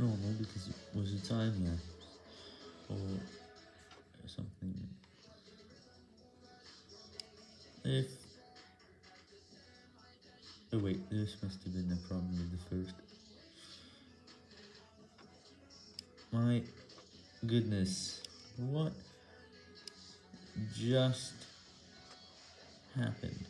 normal because it was a time lapse or something. If... Oh wait, this must have been the problem with the first. My goodness, what just happened?